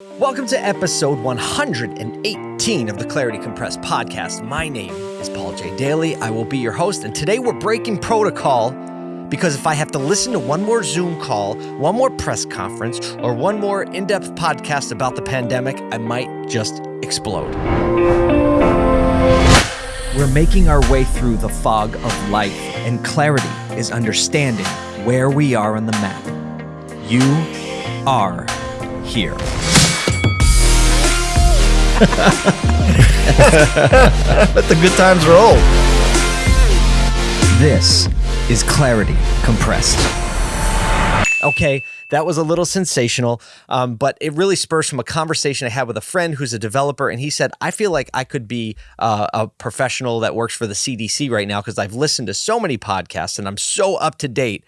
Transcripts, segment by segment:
Welcome to episode 118 of the Clarity Compressed podcast. My name is Paul J. Daly. I will be your host, and today we're breaking protocol because if I have to listen to one more Zoom call, one more press conference, or one more in depth podcast about the pandemic, I might just explode. We're making our way through the fog of life, and clarity is understanding where we are on the map. You are here. Let the good times roll. This is Clarity Compressed. Okay, that was a little sensational, um, but it really spurs from a conversation I had with a friend who's a developer, and he said, I feel like I could be uh, a professional that works for the CDC right now because I've listened to so many podcasts and I'm so up to date.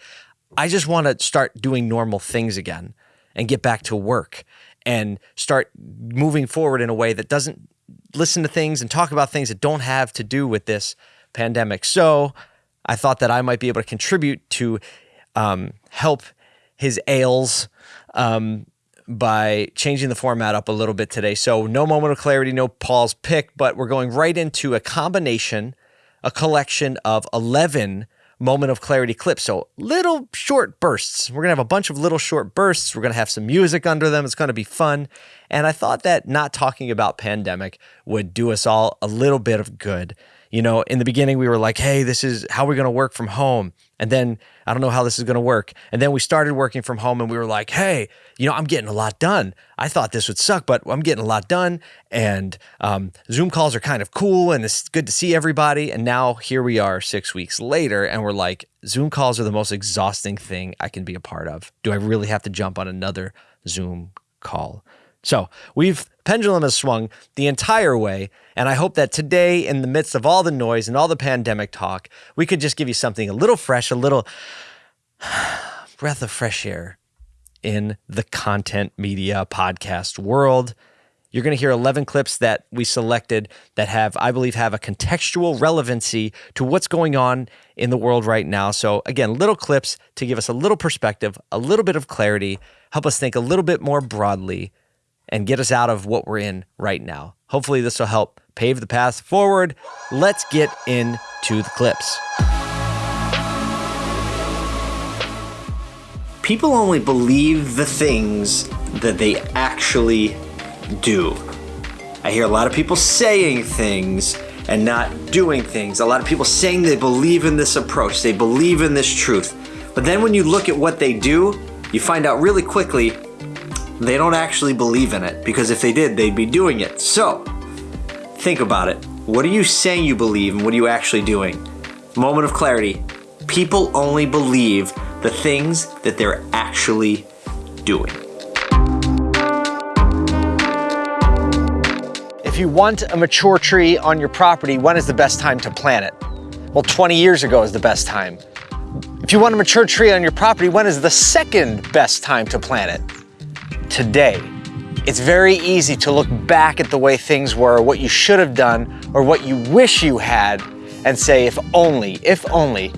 I just want to start doing normal things again and get back to work and start moving forward in a way that doesn't listen to things and talk about things that don't have to do with this pandemic. So I thought that I might be able to contribute to um, help his ails um, by changing the format up a little bit today. So no moment of clarity, no Paul's pick, but we're going right into a combination, a collection of 11 moment of clarity clips. So little short bursts. We're going to have a bunch of little short bursts. We're going to have some music under them. It's going to be fun. And I thought that not talking about pandemic would do us all a little bit of good. You know, in the beginning, we were like, hey, this is how we're going to work from home. And then I don't know how this is going to work. And then we started working from home and we were like, hey, you know, I'm getting a lot done. I thought this would suck, but I'm getting a lot done. And um, Zoom calls are kind of cool and it's good to see everybody. And now here we are six weeks later and we're like, Zoom calls are the most exhausting thing I can be a part of. Do I really have to jump on another Zoom call? So we've pendulum has swung the entire way, and I hope that today, in the midst of all the noise and all the pandemic talk, we could just give you something a little fresh, a little breath of fresh air in the content media podcast world. You're going to hear 11 clips that we selected that have, I believe, have a contextual relevancy to what's going on in the world right now. So, again, little clips to give us a little perspective, a little bit of clarity, help us think a little bit more broadly and get us out of what we're in right now. Hopefully, this will help pave the path forward. Let's get into the clips. People only believe the things that they actually do. I hear a lot of people saying things and not doing things. A lot of people saying they believe in this approach, they believe in this truth. But then when you look at what they do, you find out really quickly they don't actually believe in it because if they did, they'd be doing it. So, think about it. What are you saying you believe and what are you actually doing? Moment of clarity. People only believe the things that they're actually doing. If you want a mature tree on your property, when is the best time to plant it? Well, 20 years ago is the best time. If you want a mature tree on your property, when is the second best time to plant it? Today. It's very easy to look back at the way things were, what you should have done, or what you wish you had, and say, if only, if only.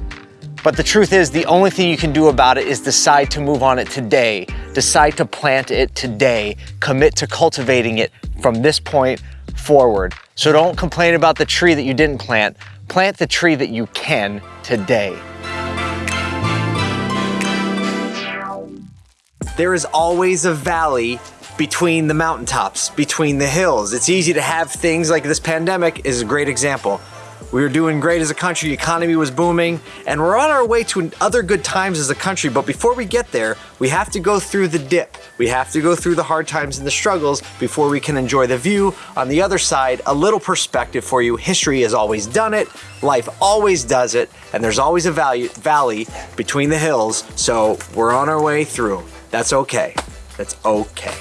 But the truth is, the only thing you can do about it is decide to move on it today, decide to plant it today, commit to cultivating it from this point forward. So don't complain about the tree that you didn't plant, plant the tree that you can today. There is always a valley between the mountaintops, between the hills. It's easy to have things like this pandemic is a great example. We were doing great as a country, the economy was booming, and we're on our way to other good times as a country. But before we get there, we have to go through the dip. We have to go through the hard times and the struggles before we can enjoy the view. On the other side, a little perspective for you. History has always done it, life always does it, and there's always a value, valley between the hills. So we're on our way through. That's okay. That's okay.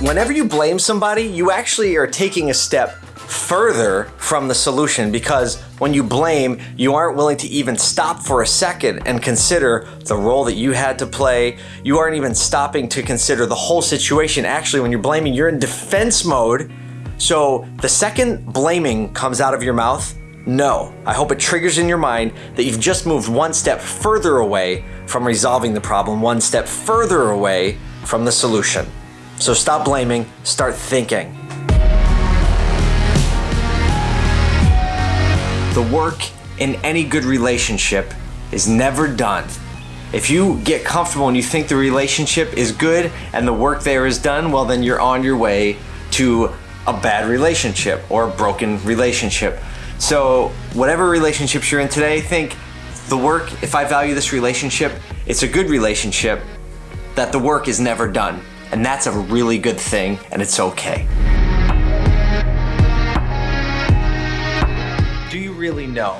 Whenever you blame somebody, you actually are taking a step further from the solution because when you blame, you aren't willing to even stop for a second and consider the role that you had to play. You aren't even stopping to consider the whole situation. Actually, when you're blaming, you're in defense mode. So the second blaming comes out of your mouth, no. I hope it triggers in your mind that you've just moved one step further away from resolving the problem, one step further away from the solution. So stop blaming, start thinking. The work in any good relationship is never done. If you get comfortable and you think the relationship is good and the work there is done, well, then you're on your way to a bad relationship or a broken relationship. So, whatever relationships you're in today, think the work, if I value this relationship, it's a good relationship, that the work is never done. And that's a really good thing, and it's okay. Do you really know?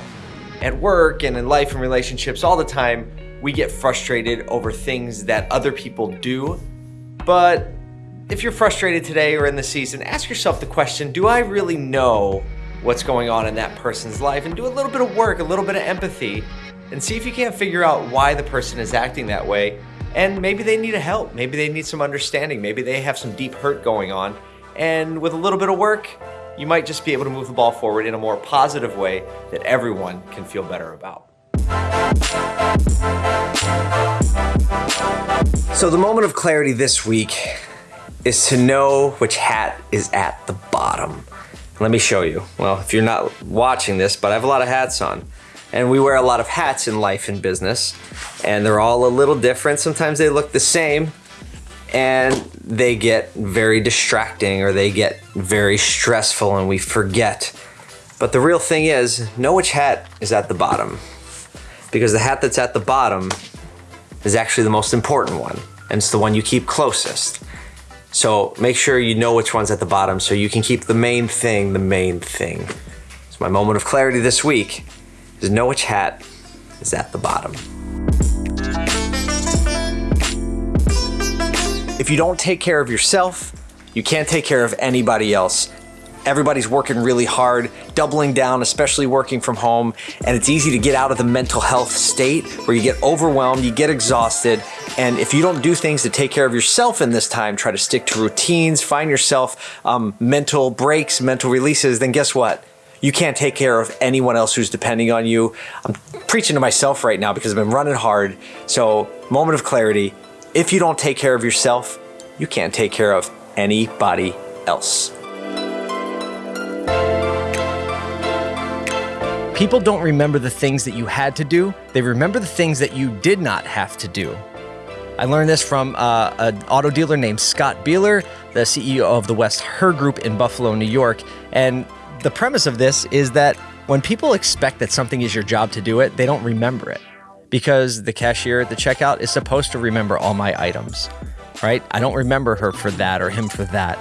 At work and in life and relationships, all the time, we get frustrated over things that other people do. But if you're frustrated today or in the season, ask yourself the question Do I really know what's going on in that person's life? And do a little bit of work, a little bit of empathy, and see if you can't figure out why the person is acting that way. And maybe they need a help. Maybe they need some understanding. Maybe they have some deep hurt going on. And with a little bit of work, you might just be able to move the ball forward in a more positive way that everyone can feel better about. So, the moment of clarity this week is to know which hat is at the bottom. Let me show you. Well, if you're not watching this, but I have a lot of hats on. And we wear a lot of hats in life and business, and they're all a little different. Sometimes they look the same, and they get very distracting or they get very stressful, and we forget. But the real thing is, know which hat is at the bottom. Because the hat that's at the bottom is actually the most important one, and it's the one you keep closest. So make sure you know which one's at the bottom so you can keep the main thing the main thing. So my moment of clarity this week is know which hat is at the bottom. If you don't take care of yourself, you can't take care of anybody else. Everybody's working really hard, doubling down, especially working from home, and it's easy to get out of the mental health state where you get overwhelmed, you get exhausted, and if you don't do things to take care of yourself in this time, try to stick to routines, find yourself um, mental breaks, mental releases, then guess what? You can't take care of anyone else who's depending on you. I'm preaching to myself right now because I've been running hard. So, moment of clarity if you don't take care of yourself, you can't take care of anybody else. People don't remember the things that you had to do, they remember the things that you did not have to do. I learned this from uh, an auto dealer named Scott Bieler, the CEO of the West Herr Group in Buffalo, New York. And the premise of this is that when people expect that something is your job to do it, they don't remember it because the cashier at the checkout is supposed to remember all my items, right? I don't remember her for that or him for that.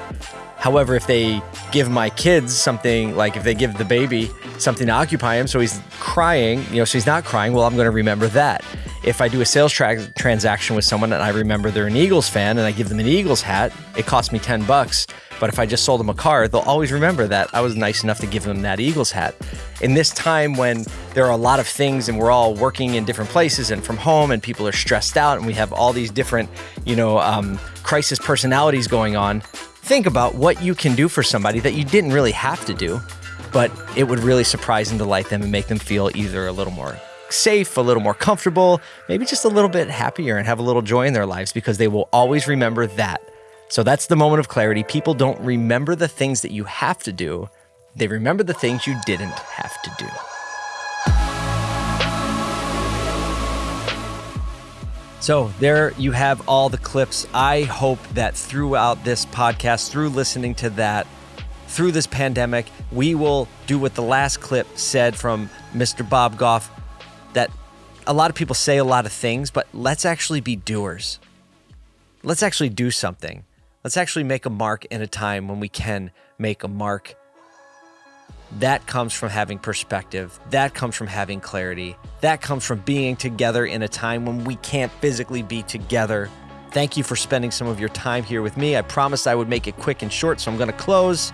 However, if they give my kids something, like if they give the baby something to occupy him so he's crying, you know, so he's not crying, well, I'm going to remember that. If I do a sales tra- transaction with someone and I remember they're an Eagles fan and I give them an Eagles hat, it costs me 10 bucks. But if I just sold them a car, they'll always remember that I was nice enough to give them that Eagles hat. In this time when there are a lot of things and we're all working in different places and from home and people are stressed out and we have all these different, you know, um, crisis personalities going on, think about what you can do for somebody that you didn't really have to do, but it would really surprise and delight them and make them feel either a little more safe, a little more comfortable, maybe just a little bit happier and have a little joy in their lives because they will always remember that. So that's the moment of clarity. People don't remember the things that you have to do, they remember the things you didn't have to do. So, there you have all the clips. I hope that throughout this podcast, through listening to that, through this pandemic, we will do what the last clip said from Mr. Bob Goff that a lot of people say a lot of things, but let's actually be doers. Let's actually do something. Let's actually make a mark in a time when we can make a mark. That comes from having perspective. That comes from having clarity. That comes from being together in a time when we can't physically be together. Thank you for spending some of your time here with me. I promised I would make it quick and short, so I'm going to close.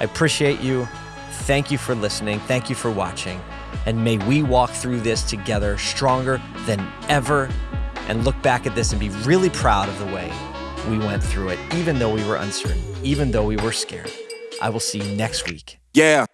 I appreciate you. Thank you for listening. Thank you for watching. And may we walk through this together stronger than ever and look back at this and be really proud of the way we went through it, even though we were uncertain, even though we were scared. I will see you next week. Yeah.